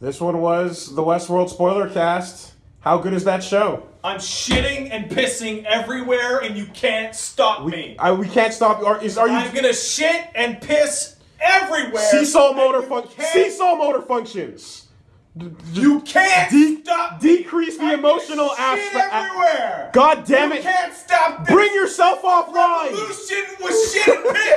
This one was the Westworld spoiler cast. How good is that show? I'm shitting and pissing everywhere, and you can't stop me. I, we can't stop. Are, is, are you I'm gonna shit and piss everywhere. seesaw motor function? Seesaw motor functions. You can't de- stop. decrease the emotional aspect- everywhere. God damn You it! can't stop this. Bring yourself offline. Revolution was shit and piss.